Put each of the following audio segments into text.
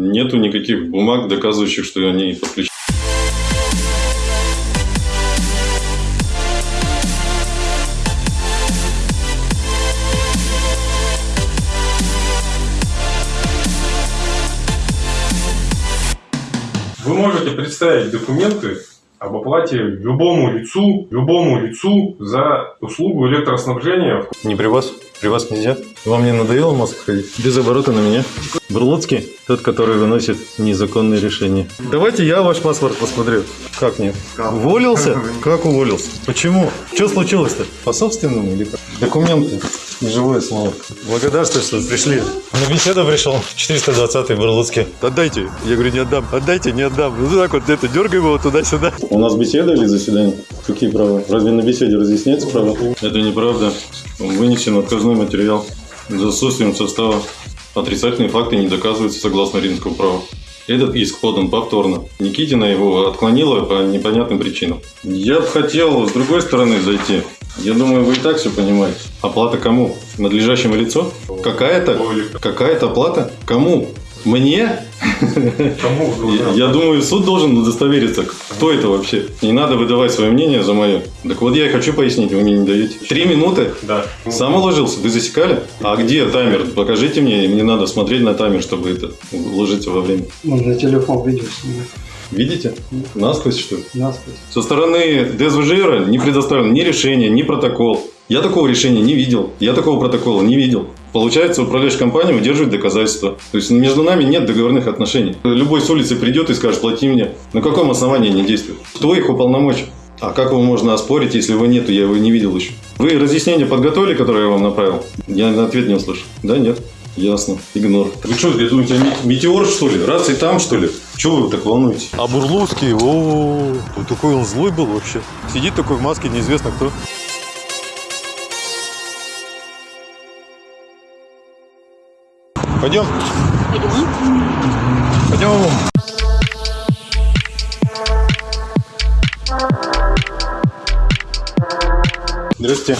нету никаких бумаг, доказывающих, что они подключены. Вы можете представить документы об оплате любому лицу, любому лицу за услугу электроснабжения. Не при вас? При вас нельзя? Вам не надоело мозг ходить? Без оборота на меня. Бурлуцкий? Тот, который выносит незаконные решения. Давайте я ваш паспорт посмотрю. Как нет? Уволился? Как уволился? Почему? Что случилось-то? По собственному или как? Документы. Неживое слово. Благодарствую, что пришли. На беседу пришел. 420-й Бурлуцкий. Отдайте. Я говорю, не отдам. Отдайте, не отдам. Ну так вот это, дергаем его туда-сюда. У нас беседа или заседание? Какие права? Разве на беседе разъясняется права? Это неправда. Вынесен отказной материал. За отсутствием состава. Отрицательные факты не доказываются согласно римскому праву. Этот иск подан повторно. Никитина его отклонила по непонятным причинам. Я бы хотел с другой стороны зайти. Я думаю, вы и так все понимаете. Оплата кому? Надлежащему лицу? Какая-то? Какая-то оплата? Кому? Мне? Кому Я думаю, суд должен удостовериться, кто это вообще. Не надо выдавать свое мнение за мое. Так вот я и хочу пояснить, вы мне не даете. Три минуты? Да. Сам уложился? Вы засекали? А где таймер? Покажите мне, мне надо смотреть на таймер, чтобы это уложиться во время. Можно телефон видео снимать. Видите? Насквозь, что ли? Насквозь. Со стороны ДСВЖР не предоставлено ни решение, ни протокол. Я такого решения не видел. Я такого протокола не видел. Получается, управляющая компания удерживает доказательства. То есть между нами нет договорных отношений. Любой с улицы придет и скажет, плати мне. На каком основании они действуют? Кто их уполномочил? А как его можно оспорить, если его нету, я его не видел еще? Вы разъяснение подготовили, которое я вам направил? Я на ответ не услышал. Да, нет? Ясно. Игнор. Вы что, я думаете, я метеор, что ли? Раз и там, что ли? Чего вы так волнуетесь? А Бурлуцкий, о, такой он злой был вообще. Сидит такой в маске, неизвестно кто. Пойдем. Пойдем. Здрасте.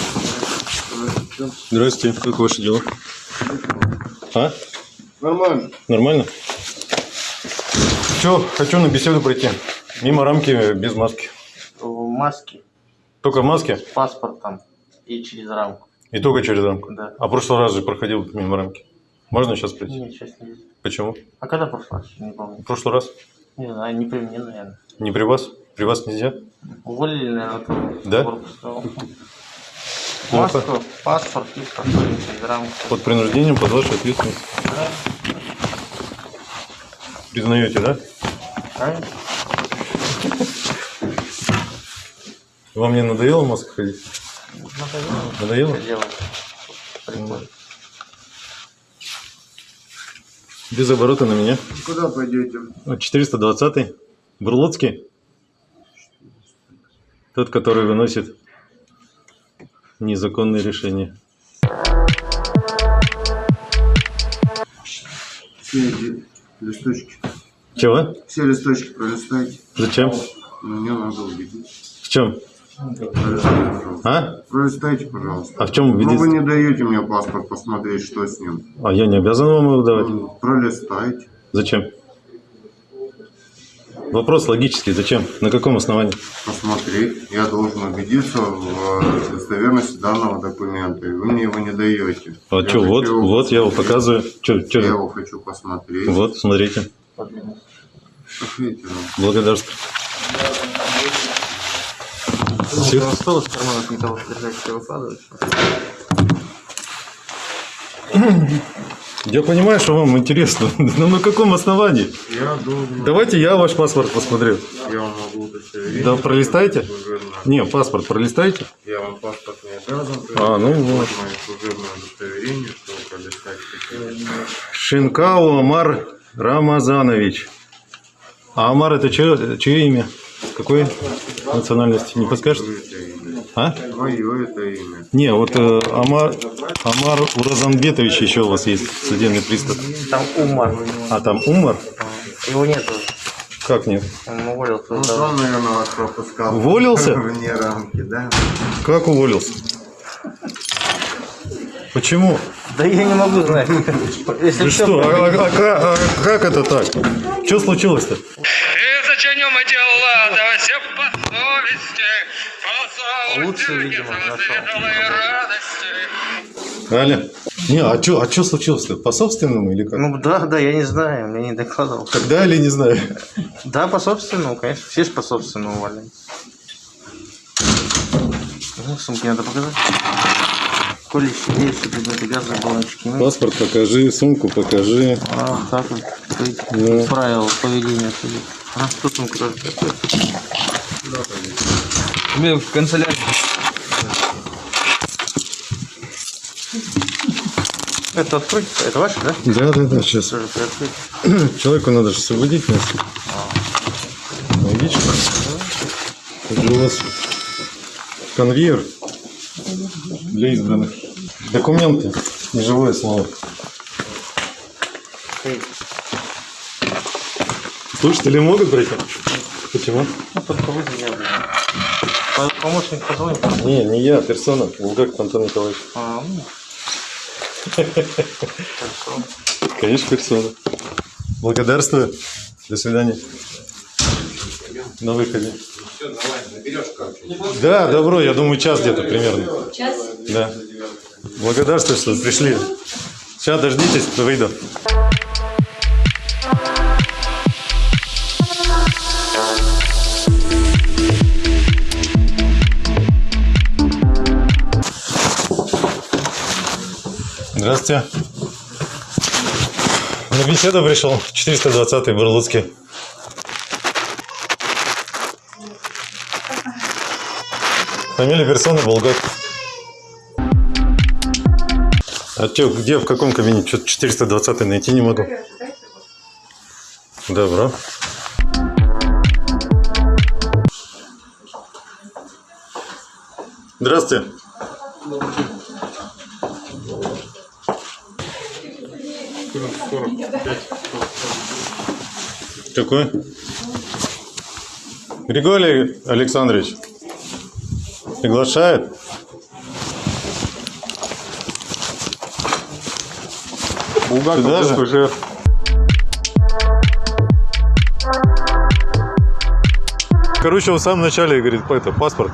Здрасте. Как ваши дела? А? Нормально. Нормально? Все, хочу на беседу пройти. Мимо рамки, без маски. В маске, Только в маске с паспортом и через рамку. и только через рамку. Да. А в прошлый раз же проходил мимо рамки. Можно сейчас пройти? Нет, сейчас не вижу. Почему? А когда прошлый раз? Не помню. В прошлый раз? Не знаю, не при мне, наверное. Не при вас? При вас нельзя? Уволили, наверное, Да? Ну, Маску, паспорт и рамку. Под принуждением, под вашей ответственностью. Да, Признаете, да? правильно? Вам не надоело в маске ходить? Надоело. Надоело? Делать. Прикольно. Без оборота на меня. Куда пойдете? 420-й. Бурлуцкий. Тот, который выносит незаконные решения. Все эти листочки. Чего? Все листочки пролистайте. Зачем? Мне надо убедиться. В чем? А? Пролистайте, пожалуйста. А в чем Ну, вы убедиться? не даете мне паспорт посмотреть, что с ним. А я не обязан вам его давать. Ну, Пролистайте. Зачем? Вопрос логический. Зачем? На каком основании? Посмотреть. Я должен убедиться в э, достоверности данного документа. И вы мне его не даете. А Я что, вот, хочу- вот я его показываю. Что, Я его хочу посмотреть. Вот, смотрите. Пошлите нам. Благодарствую. Все. Осталось в карманах не того, держать, что выкладывать. Я понимаю, что вам интересно, но на каком основании? Я должен... Давайте я ваш паспорт посмотрю. Я вам могу удостоверить. Да пролистайте. Не, паспорт пролистайте. Я вам паспорт не обязан. А, ну Вот мое служебное удостоверение, что пролистать. Шинкау Амар Рамазанович. А Амар это чье, чье имя? Какой национальности? Не подскажете? Мое это имя. А? Мое это имя. Не, вот э, Амар, Амар Уразанбетович еще у вас есть, судебный пристав. Там Умар. А там Умар? Его нету. Как нет? Он уволился. Ну, он, наверное, вас пропускал. Уволился? Вне рамки, да? Как уволился? Почему? Да я не могу знать. Если Ты что? А, а- а- а как это так? Что случилось-то? И зачинем эти лада, все по совести, по Лучше, видимо, нашел. Аля? Не, а что а чё случилось-то? По собственному или как? Ну да, да, я не знаю, мне не докладывал. Когда или не знаю? Да, по собственному, конечно. Все же по собственному увольняют. Ну, сумки надо показать. Колющие, деющие предметы, газовые баллончики. Паспорт покажи, сумку покажи. А, так вот. Ты- Ну. Правила поведения. А, тут сумка тоже. Мы в канцелярии. Это открыть? Это ваше, да? Да, да, да, сейчас. Человеку надо же освободить нас. Логично. Это же у вас конвейер для избранных. Документы, неживое слово. Слушатели могут брать? Почему? Ну, только вы меня, блин. По- Помощник позвонит. Не, не я, персона. Булгаков Антон Николаевич. А, ну. Хорошо. Конечно, персона. Благодарствую. До свидания. На выходе. Да, добро, я думаю, час где-то примерно. Час? Да. Благодарствую, что пришли. Сейчас дождитесь, выйду. Здравствуйте. На беседу пришел. 420-й Бурлуцкий. Фамилия персоны Булгаков. А чё, где, в каком кабинете? Что-то 420 найти не могу. Добро. Здравствуйте. Какой? Григорий Александрович приглашает. Булгаков Сюда же? СПЖ. Короче, он в самом начале говорит, это, паспорт.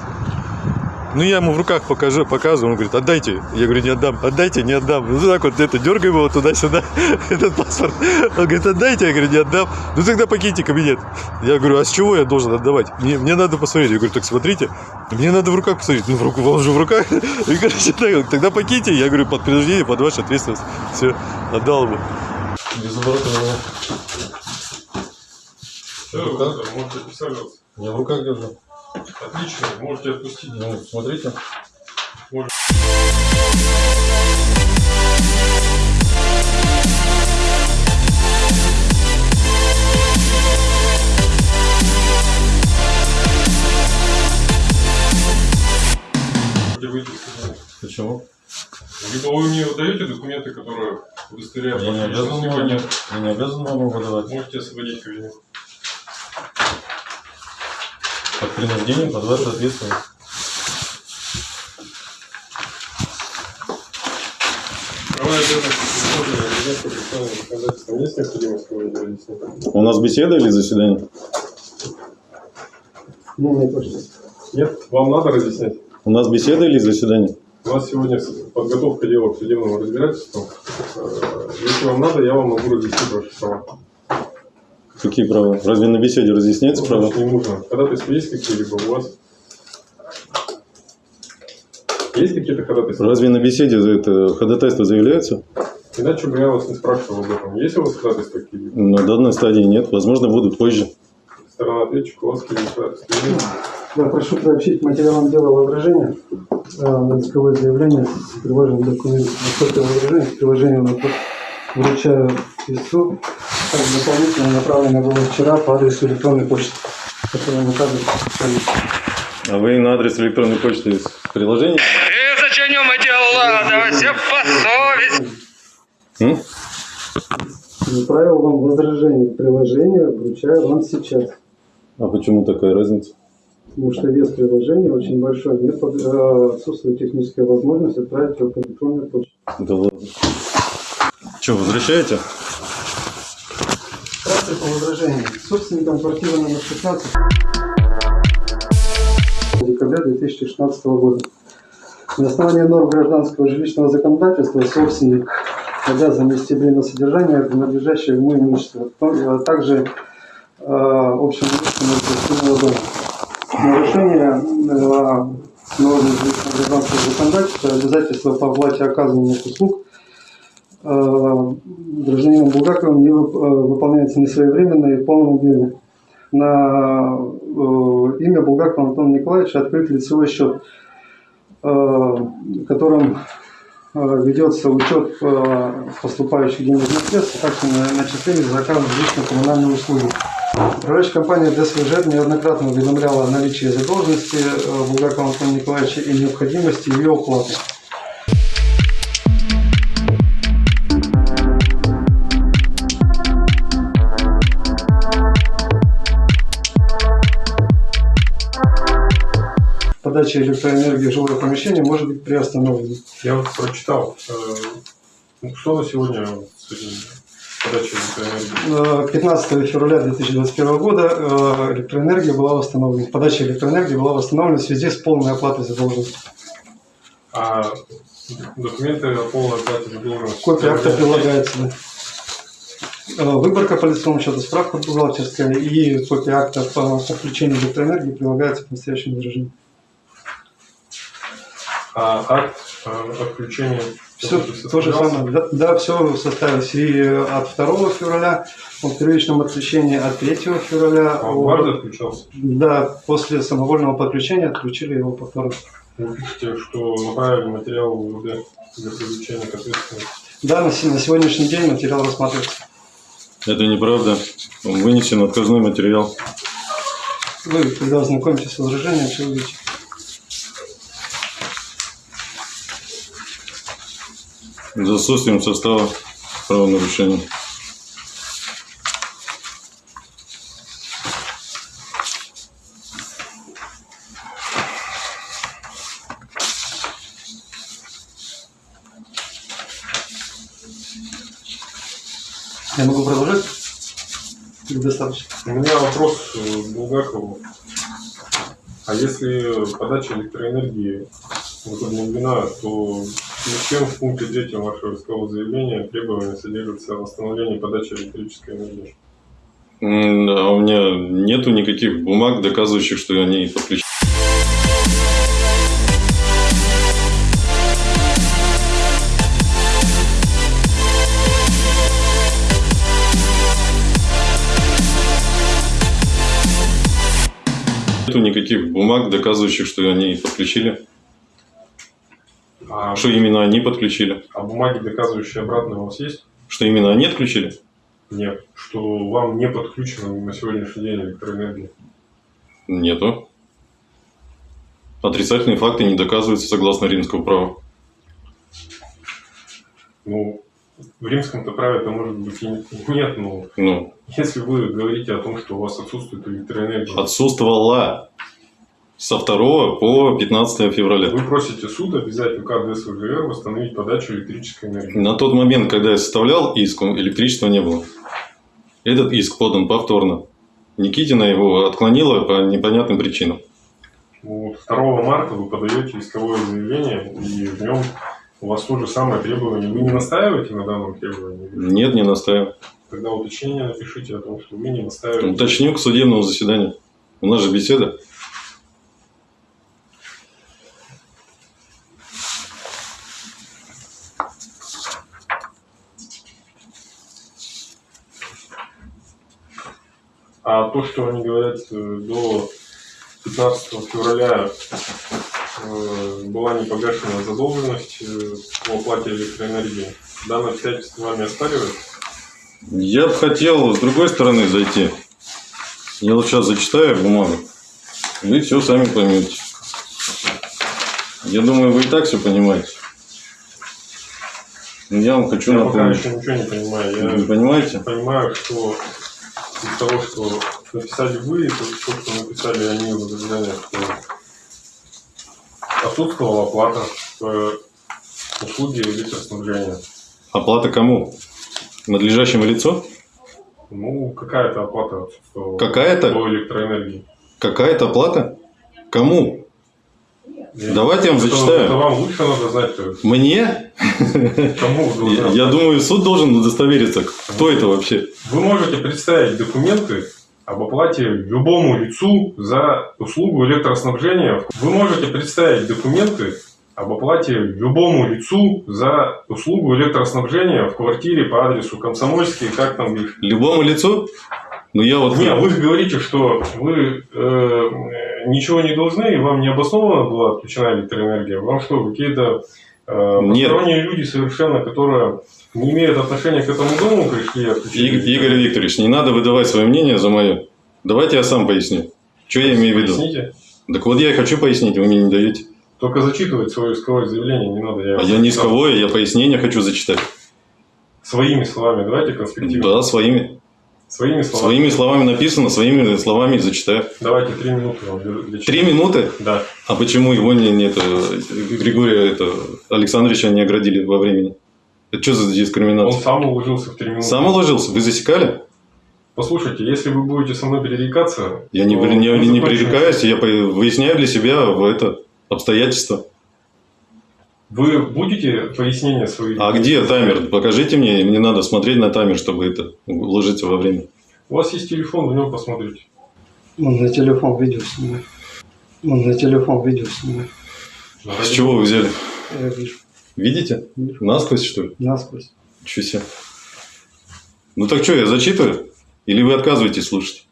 Ну, я ему в руках покажу, показываю, он говорит, отдайте. Я говорю, не отдам, отдайте, не отдам. Ну, так вот, это, дергаем его туда-сюда, этот паспорт. Он говорит, отдайте, я говорю, не отдам. Ну, тогда покиньте кабинет. Я говорю, а с чего я должен отдавать? Мне, мне надо посмотреть. Я говорю, так смотрите, мне надо в руках посмотреть. Ну, в руку, он же в руках. И, короче, так, тогда покиньте. Я говорю, под принуждение, под вашу ответственность. Все, отдал ему. Без оборота Все, можете присаживаться. Я в руках держу. Отлично, можете отпустить. Ну, смотрите. Из кабинета. Почему? Либо вы мне выдаете документы, которые удостоверяют Я не обязан вам, я не обязан вам выдавать. Можете освободить кабинет. Есть необходимость кого-нибудь разъяснить? У нас беседа или заседание? Нет? Вам надо разъяснять? У нас беседа или заседание? У нас сегодня подготовка дела к судебному разбирательству. Э, Если вам надо, я вам могу разъяснить ваши права. Какие права? Разве на беседе разъясняются права? Значит, не нужно. Ходатайства есть какие-либо у вас? Есть какие-то ходатайства? Разве на беседе за это ходатайство заявляется? Иначе бы я вас не спрашивал об этом. Есть у вас ходатайства какие-либо? На данной стадии нет. Возможно, будут позже. Сторона ответчика, у вас есть? Да, прошу приобщить к материалам дела возражения э, на исковое заявление с приложенным документом. Насколько возражение к приложению на вручаю истцу. Дополнительно направлено было вчера по адресу электронной почты, которую указывает специалист. А вы на адрес электронной почты из приложения? И зачинем эти лада, все по совести. Направил вам возражение к приложению, вручаю вам сейчас. А почему такая разница? Потому что вес приложения очень большой. Нет э, отсутствует техническая возможность отправить его по электронной почте. Да ладно. Что, возвращаете? По возражению. Собственником квартиры номер 16 декабря 2016 года. На основании норм гражданского жилищного законодательства собственник обязан вести время содержания, принадлежащее ему имущество, а также э, общим имуществом дома. Нарушение э, норм гражданского законодательства, обязательства по оплате оказываемых услуг гражданином Булгаковым не э, выполняется несвоевременно и в полном объеме. На э, имя Булгакова Антона Николаевича открыт лицевой счет, э, э, ведется учет э, поступающих денежных средств, а также на- начисление за оказанные жилищно-коммунальные услуги. Управляющая компания ДСВЖ неоднократно уведомляла о наличии задолженности э, Булгакова Антона Николаевича и необходимости ее уплаты. Подача электроэнергии в жилое помещение может быть приостановлена. Я вот прочитал, э, ну, что на сегодня подачей электроэнергии. Э, 15 февраля 2021 года э, электроэнергия была восстановлена. Подача электроэнергии была восстановлена в связи с полной оплатой задолженности. А документы о полной оплате задолженности. Копия акта прилагается. да. Э, Выборка по лицевому счету, справка бухгалтерская и копия акта по подключению электроэнергии прилагается к настоящему выражению. А акт э, отключения Все то же самое. Да, да, все составилось и от 2 февраля о первичном отключении, от 3 февраля. А о- дважды отключался? Да, после самовольного подключения отключили его повторно. Вы пишете, что направили материал в УВД для привлечения к ответственности. Да, на, на сегодняшний день материал рассматривается. Это неправда. Вынесен отказной материал. Вы, когда ознакомитесь с возражением, все увидите. За отсутствием состава правонарушения. Я могу продолжать? Или достаточно? У меня вопрос э, к Булгакову. А если подача электроэнергии возобновлена, то зачем в пункте третьем вашего искового заявления требования содержится о восстановлении подачи электрической энергии? М, А у меня нету никаких бумаг, доказывающих, что они подключены. Нету никаких бумаг, доказывающих, что они подключили. А, Что именно они подключили. а бумаги, доказывающие обратное, у вас есть? Что именно они отключили? Нет. Что вам не подключена на сегодняшний день электроэнергия? Нету. Отрицательные факты не доказываются согласно римскому праву. Ну, в римском-то праве это может быть и нет, но Ну, если вы говорите о том, что у вас отсутствует электроэнергия, отсутствовала со 2 по 15 февраля. Вы просите суд обязать УК ДСВГР восстановить подачу электрической энергии. На тот момент, когда я составлял иск, электричества не было. Этот иск подан повторно. Никитина его отклонила по непонятным причинам. Вот 2 марта вы подаете исковое заявление, и в нем у вас то же самое требование. Вы не настаиваете на данном требовании? Нет, не настаиваю. Тогда уточнение напишите о том, что вы не настаиваете. Уточню к судебному заседанию. У нас же беседа. А то, что они говорят э, до 15 февраля э, была не погашена задолженность э, по оплате электроэнергии, данное обстоятельство вами оспаривается? Я бы хотел с другой стороны зайти. Я вот сейчас зачитаю бумагу. Вы все сами поймете. Я думаю, вы и так все понимаете. Я вам хочу Я пока напомнить. еще ничего не понимаю. Вы Я не понимаете? понимаю, что из того, что написали вы, и то, что написали они в возражениях, что отсутствовала оплата по услуге электроснабжения. Оплата кому? Надлежащему лицу? Ну, какая-то оплата отсутствовала Какая-то? по электроэнергии. Какая-то оплата? Кому? Давайте я вам это- зачитаю. Это вам лучше надо знать, Мне? кому Я, я думаю, суд должен удостовериться, кто это вообще. Вы можете представить документы об оплате любому лицу за услугу электроснабжения. Вы можете представить документы об оплате любому лицу за услугу электроснабжения в квартире по адресу Комсомольский, как там их. Любому лицу? Ну я вот... Не, вы говорите, что вы э, ничего не должны, и вам не обоснованно была отключена электроэнергия. Вам что, какие-то э, Нет. посторонние люди совершенно, которые не имеют отношения к этому дому, пришли? И- Игорь Викторович, не надо выдавать свое мнение за мое. Давайте я сам поясню. Что я имею в виду? Поясните. Так вот я и хочу пояснить, вы мне не даете. Только зачитывать свое исковое заявление не надо. А я не исковое, я пояснение хочу зачитать. Своими словами, давайте конспективно. Да, своими. Своими словами. Своими словами написано, своими словами зачитаю. Давайте три минуты вам для- для Три минуты? Да. А почему его не, не это, Григория это, Александровича не оградили во времени? Это что за Он дискриминация? сам уложился в три минуты. Сам уложился? Вы засекали? Послушайте, если вы будете со мной перерекаться... Я не, не, не, пререкаюсь, я выясняю для себя это обстоятельства. Вы будете пояснения свои? А где таймер? Покажите мне, мне надо смотреть на таймер, чтобы это уложиться во время. У вас есть телефон, в нем посмотрите. Он на телефон видео снимает. Он на телефон видео снимает. С чего вы взяли? Я вижу. Видите? Насквозь, что ли? Насквозь. Чё себе. Ну так что, я зачитываю? Или вы отказываетесь слушать?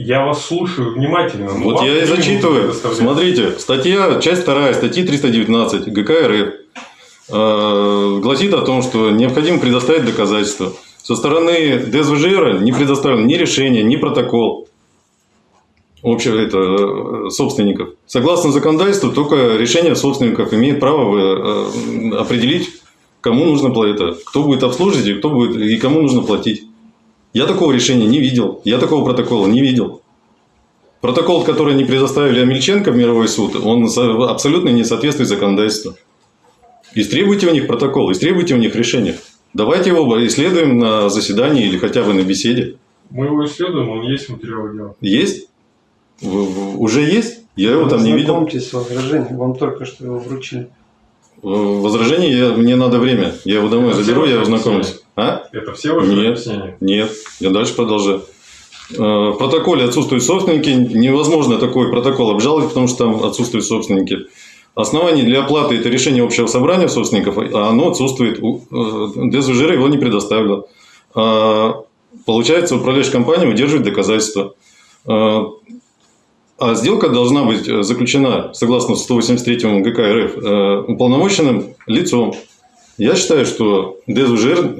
Я вас слушаю внимательно. но Вот я и зачитываю. Смотрите, статья, часть 2 статьи 319 ГК РФ э, гласит о том, что необходимо предоставить доказательства. Со стороны ДСВЖР не предоставлено ни решение, ни протокол общего это, э, собственников. Согласно законодательству, только решение собственников имеет право э, определить, кому нужно платить, кто будет обслуживать и, кто будет, и кому нужно платить. Я такого решения не видел, я такого протокола не видел. Протокол, который они предоставили Амельченко в мировой суд, он со- абсолютно не соответствует законодательству. Истребуйте у них протокол, истребуйте у них решение. Давайте его исследуем на заседании или хотя бы на беседе. Мы его исследуем, он есть в материале дела. Есть? Уже есть? Я его там не видел. Знакомьтесь с возражением. Вам только что его вручили. В- Возражение я, мне надо время. Я его домой заберу, я ваши ознакомлюсь. А? Это все ваши Нет. объяснения? Нет, я дальше продолжаю. Э, В протоколе отсутствуют собственники. Невозможно такой протокол обжаловать, потому что там отсутствуют собственники. Основание для оплаты – это решение общего собрания собственников, а оно отсутствует. Э, ДСВЖР его не предоставило. А, Получается, управляющая компания удерживает доказательства. Э, А сделка должна быть заключена, согласно 183 ГК РФ, уполномоченным лицом. Я считаю, что ДСВЖР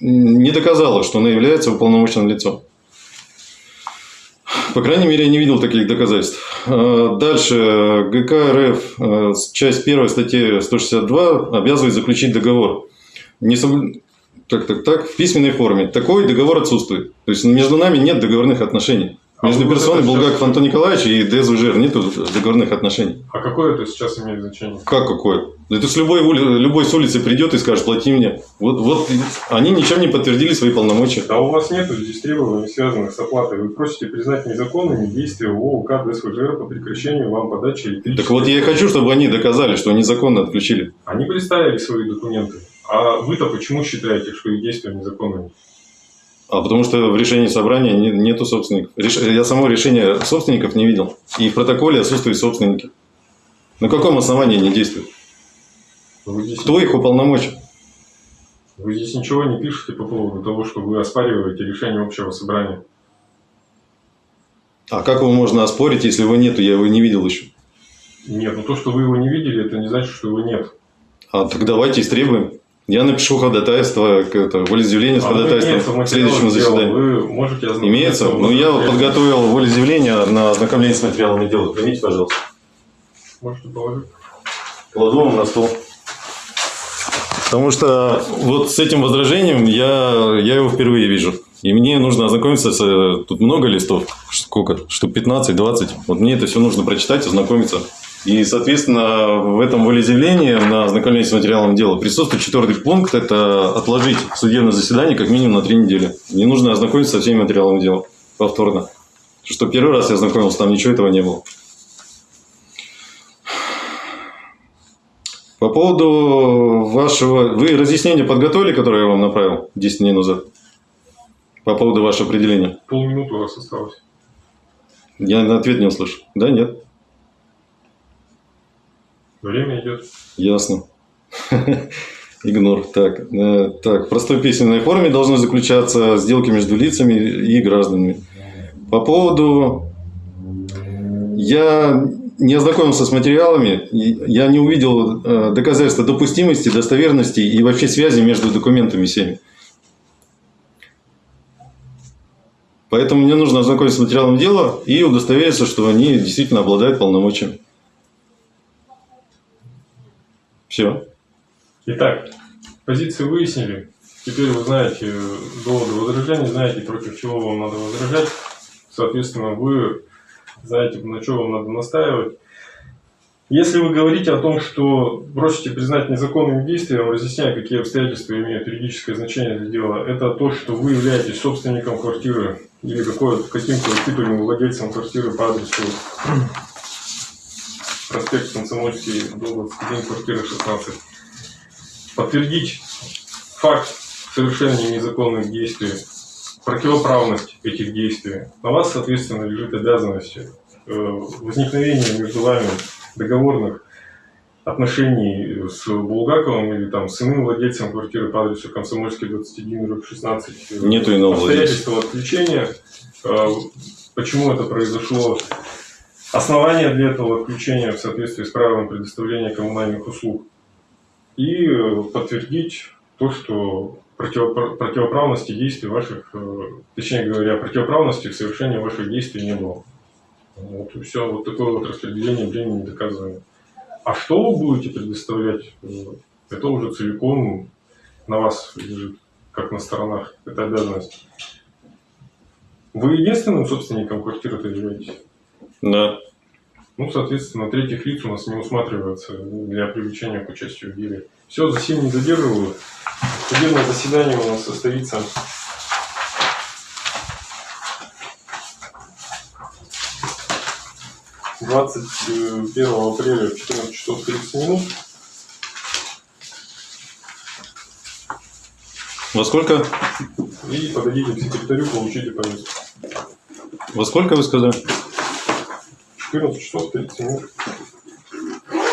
не доказала, что она является уполномоченным лицом. По крайней мере, я не видел таких доказательств. Э, Дальше. ГК РФ, э, часть 1 статьи 162 обязывает заключить договор. Не соб- Так, так, так, в письменной форме. Такой договор отсутствует. То есть между нами нет договорных отношений. А Между вы персоной Булгаков сейчас- Антон Николаевич и ДСВЖР нет договорных отношений. А какое это сейчас имеет значение? Как какое? Это с любой, ули- любой с улицы придет и скажет, плати мне. Вот, вот они ничем не подтвердили свои полномочия. Да у вас нет здесь требований, связанных с оплатой. Вы просите признать незаконными действия ОУК ДСВЖР по прекращению вам подачи электричества. Так вот я и хочу, чтобы они доказали, что они законно отключили. Они представили свои документы. А вы-то почему считаете, что их действия незаконными? А потому что в решении собрания не- нету собственников. Реш- Я само решение собственников не видел. И в протоколе отсутствуют собственники. На каком основании они действуют? Вы здесь, Кто их уполномочил? вы здесь ничего не пишете по поводу того, что вы оспариваете решение общего собрания. А как его можно оспорить, если его нету? Я его не видел еще. Нет, ну то, что вы его не видели, это не значит, что его нет. А так давайте истребуем. Я напишу ходатайство, это, волеизъявление с А ходатайством к следующему заседанию. Вы можете Имеется? Ну, я вот подготовил волеизъявление на ознакомление с материалами дела. Примите, пожалуйста. Можете положить. Кладу вам на стол. Потому что вот с этим возражением я, я его впервые вижу. И мне нужно ознакомиться с... э, Тут много листов. Сколько? Штук 15-20. Вот мне это все нужно прочитать, ознакомиться. И, соответственно, в этом волеизъявлении на ознакомление с материалом дела присутствует четвертый пункт – это отложить судебное заседание как минимум на три недели. Не нужно ознакомиться со всеми материалами дела повторно. Что первый раз я ознакомился, там ничего этого не было. По поводу вашего... Вы разъяснение подготовили, которое я вам направил 10 дней назад? По поводу вашего определения? Полминуты у вас осталось. Я на ответ не услышал. Да, нет? Время идет. Ясно. Игнор. Так, э, так, в простой письменной форме должны заключаться сделки между лицами и гражданами. По поводу... Я не ознакомился с материалами, я не увидел э, доказательства допустимости, достоверности и вообще связи между документами всеми. Поэтому мне нужно ознакомиться с материалом дела и удостовериться, что они действительно обладают полномочиями. Все. Итак, позиции выяснили. Теперь вы знаете доводы возражений, знаете, против чего вам надо возражать. Соответственно, вы знаете, на что вам надо настаивать. Если вы говорите о том, что просите признать незаконным действием, разъясняя, какие обстоятельства имеют юридическое значение для дела, это то, что вы являетесь собственником квартиры или каким-то титульным владельцем квартиры по адресу проспект Комсомольский, дом 21, квартира 16. Подтвердить факт совершения незаконных действий, противоправность этих действий. На вас, соответственно, лежит обязанность э, возникновения между вами договорных отношений с Булгаковым или там с иным владельцем квартиры по адресу Комсомольский 21, дробь 16. э, Нету иного Обстоятельства отключения. э, Почему это произошло? Основания для этого отключения в соответствии с правилом предоставления коммунальных услуг. И э, подтвердить то, что противопра- противоправности действий ваших, э, точнее говоря, противоправности в совершении ваших действий не было. Вот и все, вот такое вот распределение времени доказываем. А что вы будете предоставлять, э, это уже целиком на вас лежит, как на сторонах, это обязанность. Вы единственным собственником квартиры-то являетесь? Да. Ну, соответственно, третьих лиц у нас не усматривается для привлечения к участию в деле. Все, за сим не задерживаю. Судебное заседание у нас состоится двадцать первого апреля в 14 часов 30 минут. Во сколько? И подойдите к секретарю, получите повестку. Во сколько вы сказали? 14 часов 30 минут.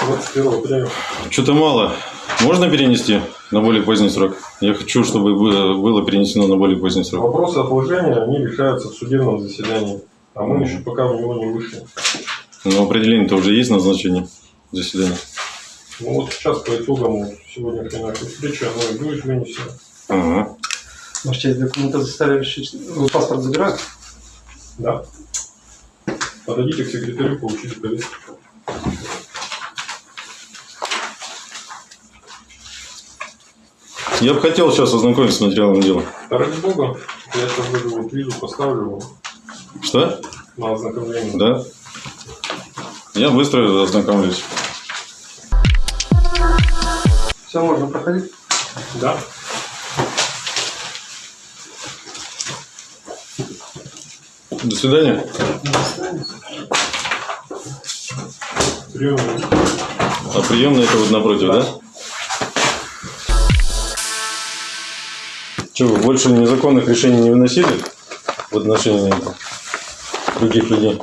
21 апреля. Что-то мало. Можно перенести на более поздний срок? Я хочу, чтобы было перенесено на более поздний срок. Вопросы отложения, они решаются в судебном заседании. А мы еще пока в него не вышли. Но определение-то уже есть назначение заседания. Ну вот сейчас по итогам сегодняшней нашей встречи оно и будет вынесено. Ага. Ваша честь, документы заставили решить. Вы паспорт забирают? Да. Подойдите к секретарю, получите повестку. Я бы хотел сейчас ознакомиться с материалом дела. Да ради бога, я сейчас вот визу поставлю его Что? на ознакомление. Да? Я быстро ознакомлюсь. Все, можно проходить. Да. До свидания. Прием. А приемная это вот напротив, да? Что, вы больше незаконных решений не выносили в отношении других людей?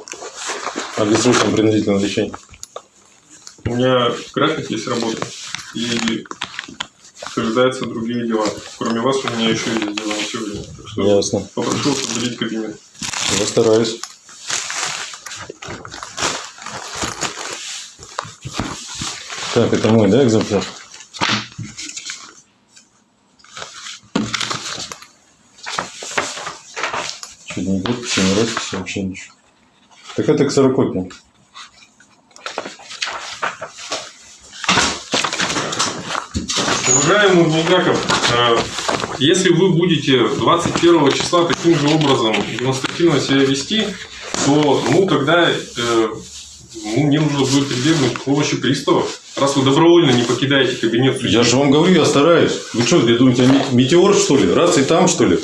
А бессрочно принудительных решений? У меня график есть работы. И соблюдаются другие дела. Кроме вас, у меня еще есть дела на сегодня. Так что Ясно. попрошу определить кабинет. Я стараюсь. Так, это мой, да, экземпляр? Чуть не подписи, не росписи, вообще ничего. Так это ксерокопия. Уважаемый Булгаков, э, если вы будете 21 числа таким же образом демонстративно себя вести, то ну тогда э, Ну, мне нужно будет прибегнуть к помощи пристава. Раз вы добровольно не покидаете кабинет судьи. Я же вам говорю, я стараюсь. Вы что, вы думаете, я ме- метеор, что ли? Раз и там, что ли?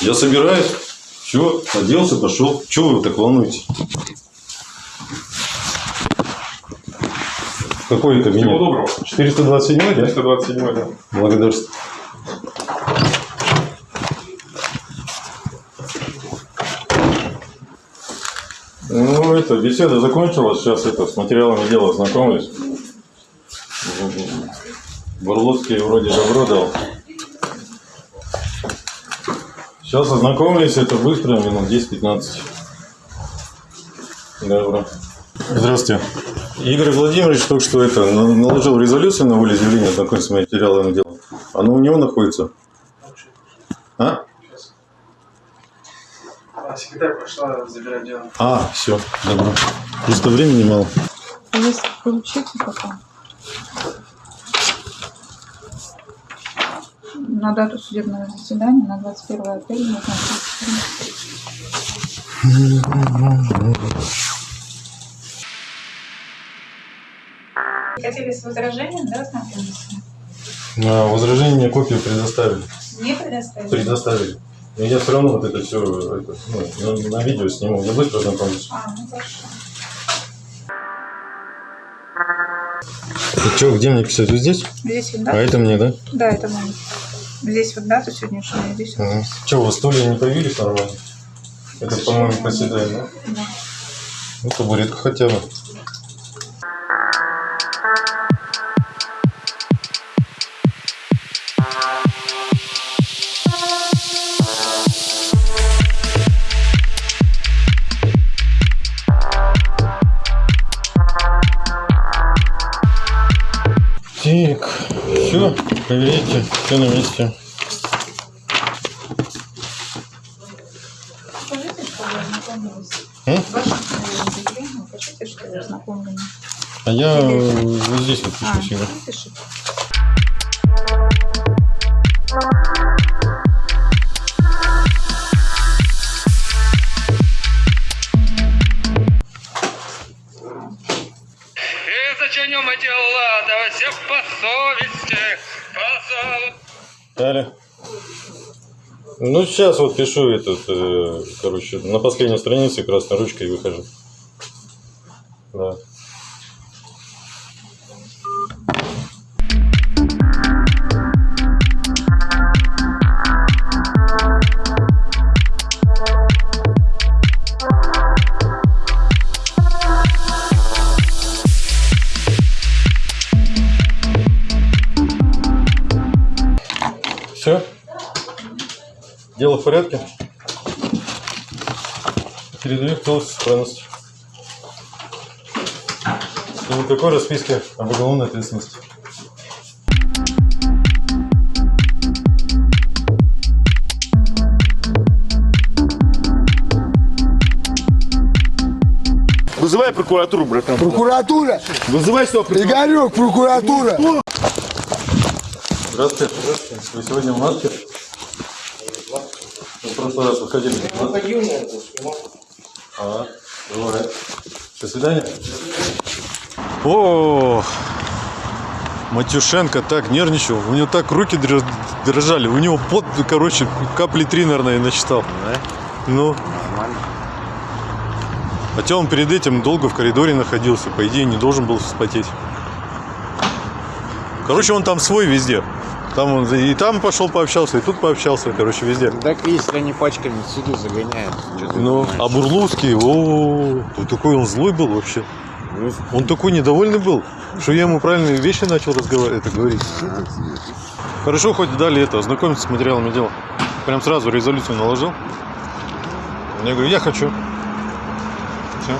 Я собираюсь. Все, оделся, пошел. Чего вы так волнуетесь? Какой Всего кабинет? доброго. 427, да? 327 да. Благодарствую. Ну, это, беседа закончилась. Сейчас это, с материалами дела знакомлюсь. Бурлуцкий вроде добро дал. Сейчас ознакомились, это быстро, минут 10-15. Добро. Здравствуйте. Игорь Владимирович только что это на- наложил резолюцию на волеизъявление, знакомиться с материалами дела. Оно у него находится. А? А секретарь пошла забирать дело. А, все, добро. Просто времени мало. Если получите пока. На дату судебного заседания на 21 апреля назначить. Хотели с возражением, да, ознакомиться? На возражение мне копию предоставили. Не предоставили? Предоставили. Но я все равно вот это все это, ну, на, видео сниму. Я быстро знакомлюсь. А, ну хорошо. Это что, где мне писать? Вот здесь? Здесь вот А дата? это мне, да? Да, это мой. Здесь вот дата сегодняшняя, здесь вот. Ага. Что, у вас стулья не появились нормально? Это, по-моему, поседай, да? Да. Ну, табуретка хотя бы. Все, проверяйте, все на месте. Скажите, что вы ознакомились. М? Ваше заявление, пишите, что вы ознакомлены. А я вот здесь вот А, пишу всегда. пишите. И зачиним дела, да все по совести, Далее. Ну, сейчас вот пишу этот, э, короче, на последней странице красной ручкой выхожу. Да. Все? Дело в порядке? Передаю в целости сохранности. И никакой расписки об уголовной ответственности. Вызывай прокуратуру, братан. Прокуратура! Вызывай сюда прокуратуру. Игорек, прокуратура! Здравствуйте. Вы сегодня в маске? Вы в прошлый раз выходили. А, бывает. До свидания. О, Матюшенко так нервничал, у него так руки дрож- дрожали, у него пот, короче, капли три, наверное, насчитал. Ну. Хотя он перед этим долго в коридоре находился, по идее, не должен был вспотеть. Короче, он там свой везде. Там он и там пошел пообщался, и тут пообщался, короче, везде. Так если они пачками сюда загоняют. Ну, а Бурлуцкий, о, тут такой он злой был вообще. Он такой недовольный был, что я ему правильные вещи начал разговаривать, это говорить. Хорошо, хоть дали это, ознакомиться с материалами дела. Прям сразу резолюцию наложил. Я говорю, я хочу. Все.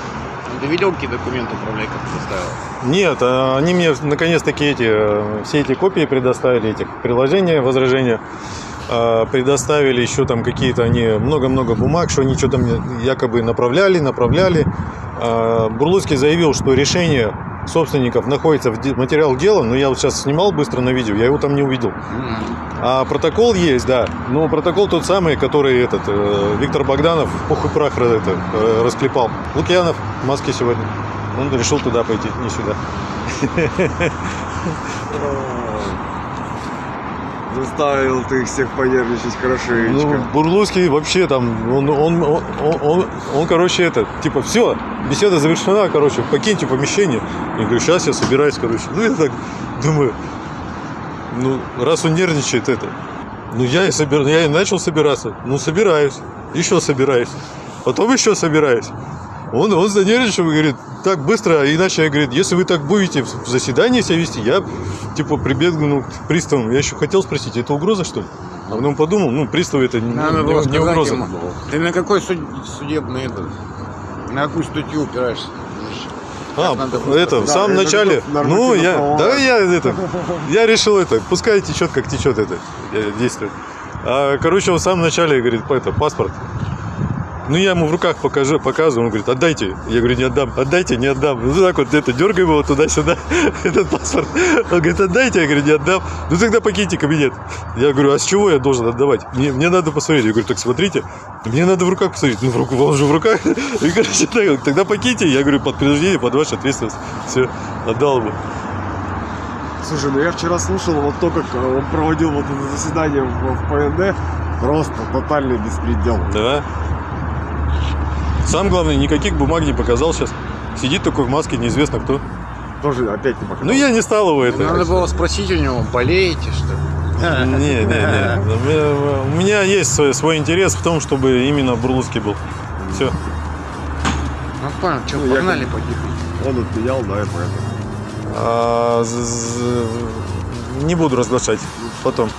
Ты видел, какие документы управляй, как составил? Нет, а они мне наконец-таки эти, э, все эти копии предоставили, этих приложения, возражения. А, Предоставили еще там какие-то они, много-много бумаг, что они что-то мне якобы направляли, направляли. А, Бурлуцкий заявил, что решение собственников находится в материал дела, но я вот сейчас снимал быстро на видео, я его там не увидел. А протокол есть, да. Но протокол тот самый, который этот э, Виктор Богданов пух и прах это, э, расклепал. Лукьянов в маске сегодня. Он решил туда пойти, не сюда. Заставил ты их всех понервничать Ну, хорошенечко. Бурлуцкий вообще там, он, он, он, он, он, он, короче, это, типа, все, беседа завершена, короче, покиньте помещение. Я говорю, сейчас я собираюсь, короче. Ну, я так думаю, ну, раз он нервничает, это, ну, я и, собир... я и начал собираться. Ну, собираюсь, еще собираюсь, потом еще собираюсь. Он, он занервничал и говорит, так быстро, а иначе, я говорит, если вы так будете в заседании себя вести, я, типа, прибегну к приставам. Я еще хотел спросить, это угроза, что ли? А потом подумал, ну, приставы это не, Надо не- было не угроза. ему, Ты на какой суд- судебный этот? На какую статью упираешься? А, надо это, в самом начале, ну, я, да, я, это, я решил это, пускай течет, как течет это э, действие. А, короче, в самом начале говорит, это, паспорт. Ну, я ему в руках покажу, показываю, он говорит, отдайте. Я говорю, не отдам, отдайте, не отдам. Ну, так вот, это, дергаем его туда-сюда, этот паспорт. Он говорит, отдайте, я говорю, не отдам. Ну, тогда покиньте кабинет. Я говорю, а с чего я должен отдавать? Мне, мне надо посмотреть. Я говорю, так смотрите, мне надо в руках посмотреть. Ну, в руку, он же в руках. И, короче, так, тогда покиньте. Я говорю, под принуждение, под вашу ответственность. Все, отдал ему. Слушай, ну я вчера слушал вот то, как э, он проводил вот это заседание в, в ПНД. Просто тотальный беспредел. Да. Сам главное, никаких бумаг не показал сейчас. Сидит такой в маске, неизвестно кто. Тоже опять не показал. Ну, я не стал его это. Надо было спросить у него, болеете, что ли? Не, не, не. У меня- есть свой, свой интерес в том, чтобы именно Бурлуцкий был. Все. Ну, понял, что, Ну, я погнали потихоньку. Он отменял, да, и поэтому. А, не буду разглашать. Потом.